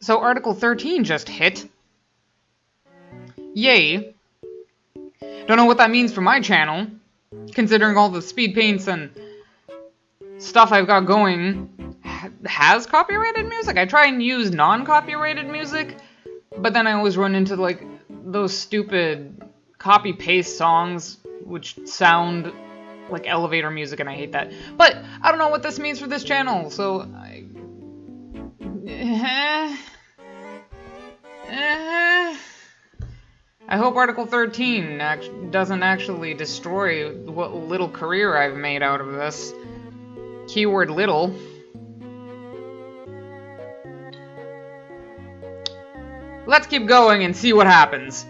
So Article 13 just hit. Yay. Don't know what that means for my channel, considering all the speed paints and stuff I've got going has copyrighted music. I try and use non-copyrighted music, but then I always run into like those stupid copy-paste songs which sound like elevator music and I hate that. But I don't know what this means for this channel, so I... Hope Article 13 act doesn't actually destroy what little career I've made out of this. Keyword little. Let's keep going and see what happens.